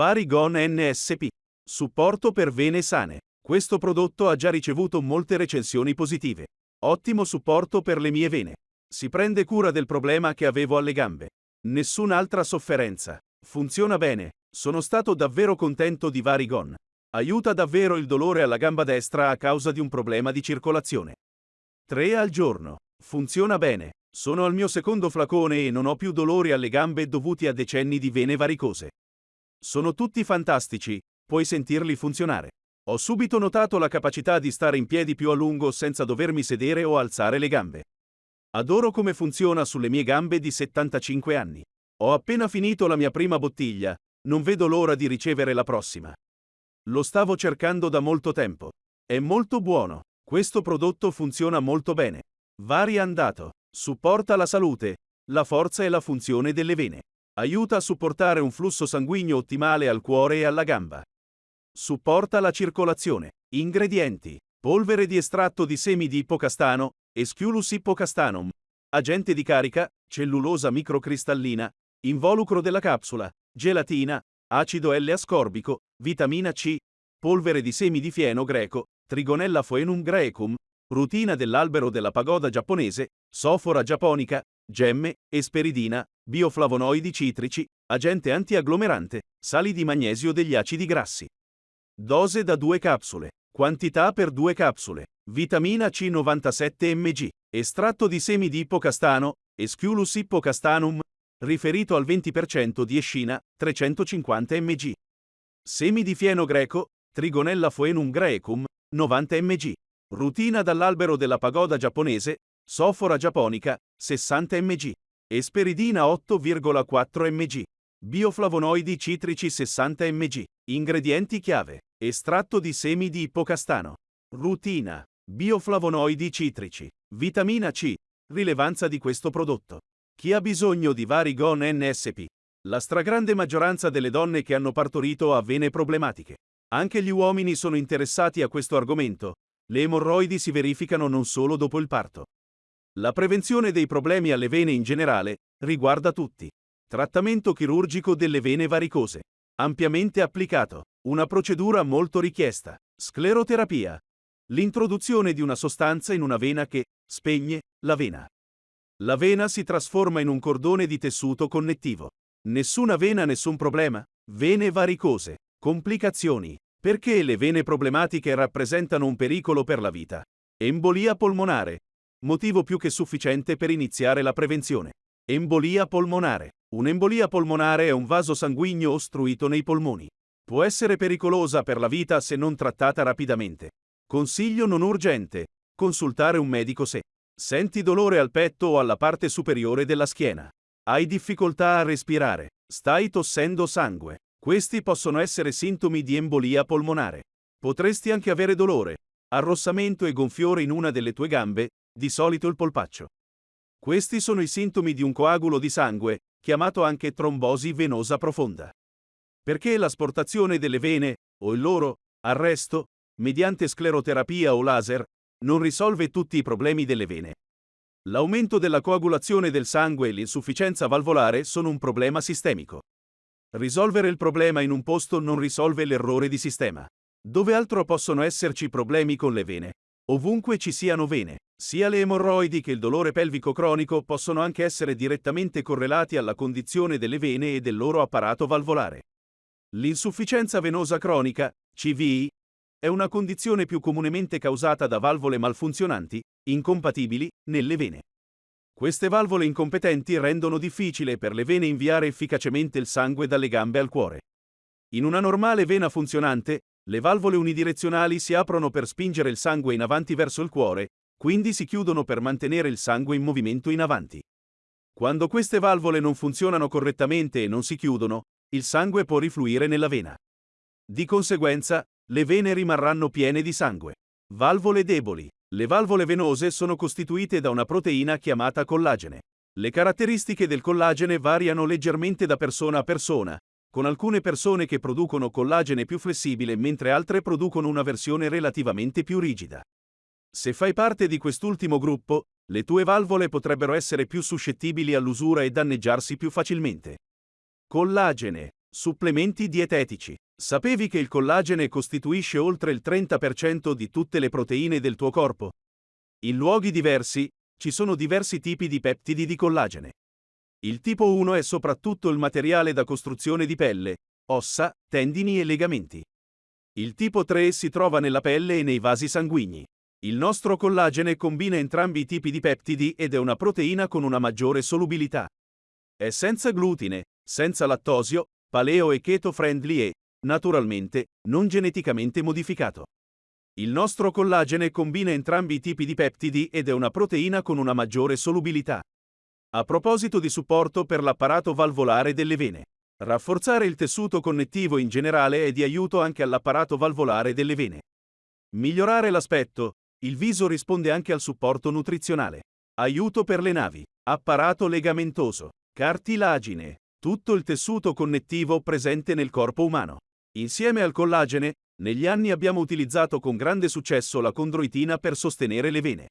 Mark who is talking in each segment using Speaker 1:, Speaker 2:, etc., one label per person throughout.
Speaker 1: Varigon NSP. Supporto per vene sane. Questo prodotto ha già ricevuto molte recensioni positive. Ottimo supporto per le mie vene. Si prende cura del problema che avevo alle gambe. Nessun'altra sofferenza. Funziona bene. Sono stato davvero contento di Varigon. Aiuta davvero il dolore alla gamba destra a causa di un problema di circolazione. 3 al giorno. Funziona bene. Sono al mio secondo flacone e non ho più dolori alle gambe dovuti a decenni di vene varicose. Sono tutti fantastici, puoi sentirli funzionare. Ho subito notato la capacità di stare in piedi più a lungo senza dovermi sedere o alzare le gambe. Adoro come funziona sulle mie gambe di 75 anni. Ho appena finito la mia prima bottiglia, non vedo l'ora di ricevere la prossima. Lo stavo cercando da molto tempo. È molto buono. Questo prodotto funziona molto bene. Vari andato. Supporta la salute, la forza e la funzione delle vene. Aiuta a supportare un flusso sanguigno ottimale al cuore e alla gamba. Supporta la circolazione. Ingredienti. Polvere di estratto di semi di ippocastano, Esculus ippocastanum. Agente di carica, cellulosa microcristallina, involucro della capsula, gelatina, acido L-ascorbico, vitamina C, polvere di semi di fieno greco, Trigonella phoenum graecum, rutina dell'albero della pagoda giapponese, sofora giapponica, gemme, esperidina, bioflavonoidi citrici, agente antiagglomerante, sali di magnesio degli acidi grassi. Dose da 2 capsule. Quantità per 2 capsule. Vitamina C 97 mg. Estratto di semi di ippocastano, Esculus ippocastanum, riferito al 20% di escina, 350 mg. Semi di fieno greco, Trigonella phoenum graecum, 90 mg. Rutina dall'albero della pagoda giapponese, Sofora giapponica, 60 mg. Esperidina 8,4 mg. Bioflavonoidi citrici 60 mg. Ingredienti chiave. Estratto di semi di ippocastano. Rutina. Bioflavonoidi citrici. Vitamina C. Rilevanza di questo prodotto. Chi ha bisogno di Varigon NSP? La stragrande maggioranza delle donne che hanno partorito ha vene problematiche. Anche gli uomini sono interessati a questo argomento, le emorroidi si verificano non solo dopo il parto. La prevenzione dei problemi alle vene in generale riguarda tutti. Trattamento chirurgico delle vene varicose. Ampiamente applicato. Una procedura molto richiesta. Scleroterapia. L'introduzione di una sostanza in una vena che spegne la vena. La vena si trasforma in un cordone di tessuto connettivo. Nessuna vena, nessun problema. Vene varicose. Complicazioni. Perché le vene problematiche rappresentano un pericolo per la vita? Embolia polmonare. Motivo più che sufficiente per iniziare la prevenzione. Embolia polmonare. Un'embolia polmonare è un vaso sanguigno ostruito nei polmoni. Può essere pericolosa per la vita se non trattata rapidamente. Consiglio non urgente. Consultare un medico se senti dolore al petto o alla parte superiore della schiena. Hai difficoltà a respirare. Stai tossendo sangue. Questi possono essere sintomi di embolia polmonare. Potresti anche avere dolore, arrossamento e gonfiore in una delle tue gambe, di solito il polpaccio. Questi sono i sintomi di un coagulo di sangue, chiamato anche trombosi venosa profonda. Perché l'asportazione delle vene, o il loro arresto, mediante scleroterapia o laser, non risolve tutti i problemi delle vene. L'aumento della coagulazione del sangue e l'insufficienza valvolare sono un problema sistemico. Risolvere il problema in un posto non risolve l'errore di sistema. Dove altro possono esserci problemi con le vene? Ovunque ci siano vene, sia le emorroidi che il dolore pelvico cronico possono anche essere direttamente correlati alla condizione delle vene e del loro apparato valvolare. L'insufficienza venosa cronica, CVI, è una condizione più comunemente causata da valvole malfunzionanti, incompatibili, nelle vene. Queste valvole incompetenti rendono difficile per le vene inviare efficacemente il sangue dalle gambe al cuore. In una normale vena funzionante, le valvole unidirezionali si aprono per spingere il sangue in avanti verso il cuore, quindi si chiudono per mantenere il sangue in movimento in avanti. Quando queste valvole non funzionano correttamente e non si chiudono, il sangue può rifluire nella vena. Di conseguenza, le vene rimarranno piene di sangue. Valvole deboli. Le valvole venose sono costituite da una proteina chiamata collagene. Le caratteristiche del collagene variano leggermente da persona a persona, con alcune persone che producono collagene più flessibile mentre altre producono una versione relativamente più rigida. Se fai parte di quest'ultimo gruppo, le tue valvole potrebbero essere più suscettibili all'usura e danneggiarsi più facilmente. Collagene. Supplementi dietetici. Sapevi che il collagene costituisce oltre il 30% di tutte le proteine del tuo corpo? In luoghi diversi, ci sono diversi tipi di peptidi di collagene. Il tipo 1 è soprattutto il materiale da costruzione di pelle, ossa, tendini e legamenti. Il tipo 3 si trova nella pelle e nei vasi sanguigni. Il nostro collagene combina entrambi i tipi di peptidi ed è una proteina con una maggiore solubilità. È senza glutine, senza lattosio, paleo e keto friendly e, naturalmente, non geneticamente modificato. Il nostro collagene combina entrambi i tipi di peptidi ed è una proteina con una maggiore solubilità. A proposito di supporto per l'apparato valvolare delle vene. Rafforzare il tessuto connettivo in generale è di aiuto anche all'apparato valvolare delle vene. Migliorare l'aspetto, il viso risponde anche al supporto nutrizionale. Aiuto per le navi, apparato legamentoso, cartilagine, tutto il tessuto connettivo presente nel corpo umano. Insieme al collagene, negli anni abbiamo utilizzato con grande successo la condroitina per sostenere le vene.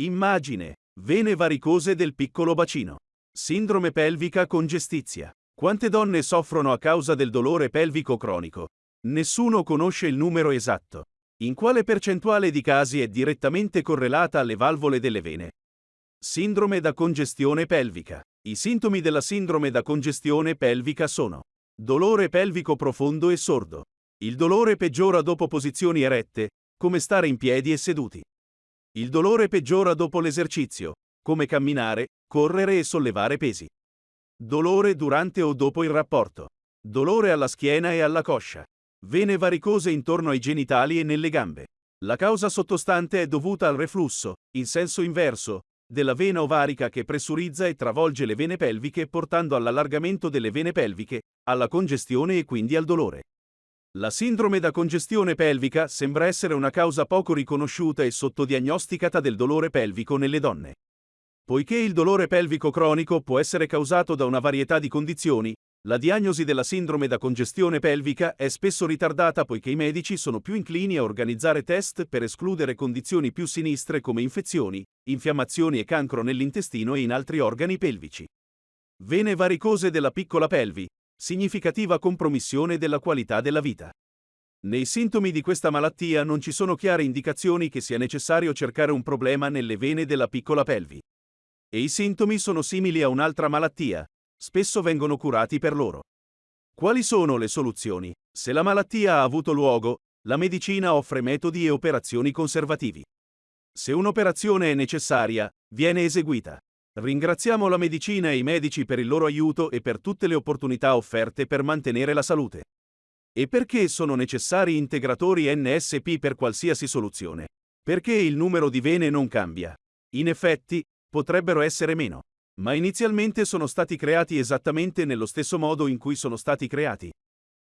Speaker 1: Immagine, vene varicose del piccolo bacino. Sindrome pelvica congestizia. Quante donne soffrono a causa del dolore pelvico cronico? Nessuno conosce il numero esatto. In quale percentuale di casi è direttamente correlata alle valvole delle vene? Sindrome da congestione pelvica. I sintomi della sindrome da congestione pelvica sono dolore pelvico profondo e sordo. Il dolore peggiora dopo posizioni erette, come stare in piedi e seduti. Il dolore peggiora dopo l'esercizio, come camminare, correre e sollevare pesi. Dolore durante o dopo il rapporto. Dolore alla schiena e alla coscia. Vene varicose intorno ai genitali e nelle gambe. La causa sottostante è dovuta al reflusso, in senso inverso, della vena ovarica che pressurizza e travolge le vene pelviche portando all'allargamento delle vene pelviche, alla congestione e quindi al dolore. La sindrome da congestione pelvica sembra essere una causa poco riconosciuta e sottodiagnosticata del dolore pelvico nelle donne. Poiché il dolore pelvico cronico può essere causato da una varietà di condizioni, la diagnosi della sindrome da congestione pelvica è spesso ritardata poiché i medici sono più inclini a organizzare test per escludere condizioni più sinistre come infezioni, infiammazioni e cancro nell'intestino e in altri organi pelvici. Vene varicose della piccola pelvi, significativa compromissione della qualità della vita. Nei sintomi di questa malattia non ci sono chiare indicazioni che sia necessario cercare un problema nelle vene della piccola pelvi. E i sintomi sono simili a un'altra malattia, spesso vengono curati per loro. Quali sono le soluzioni? Se la malattia ha avuto luogo, la medicina offre metodi e operazioni conservativi. Se un'operazione è necessaria, viene eseguita. Ringraziamo la medicina e i medici per il loro aiuto e per tutte le opportunità offerte per mantenere la salute. E perché sono necessari integratori NSP per qualsiasi soluzione? Perché il numero di vene non cambia. In effetti, potrebbero essere meno ma inizialmente sono stati creati esattamente nello stesso modo in cui sono stati creati.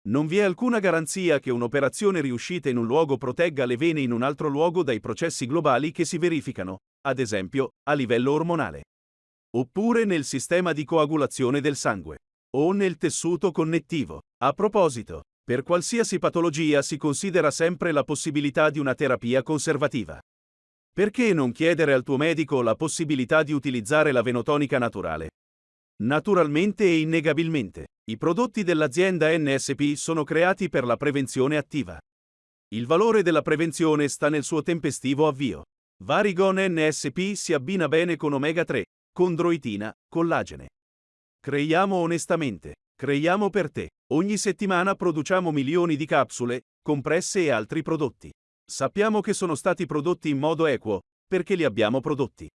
Speaker 1: Non vi è alcuna garanzia che un'operazione riuscita in un luogo protegga le vene in un altro luogo dai processi globali che si verificano, ad esempio, a livello ormonale. Oppure nel sistema di coagulazione del sangue. O nel tessuto connettivo. A proposito, per qualsiasi patologia si considera sempre la possibilità di una terapia conservativa. Perché non chiedere al tuo medico la possibilità di utilizzare la venotonica naturale? Naturalmente e innegabilmente, i prodotti dell'azienda NSP sono creati per la prevenzione attiva. Il valore della prevenzione sta nel suo tempestivo avvio. Varigon NSP si abbina bene con omega 3, condroitina, collagene. Creiamo onestamente, creiamo per te. Ogni settimana produciamo milioni di capsule, compresse e altri prodotti. Sappiamo che sono stati prodotti in modo equo, perché li abbiamo prodotti.